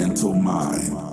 mental mind.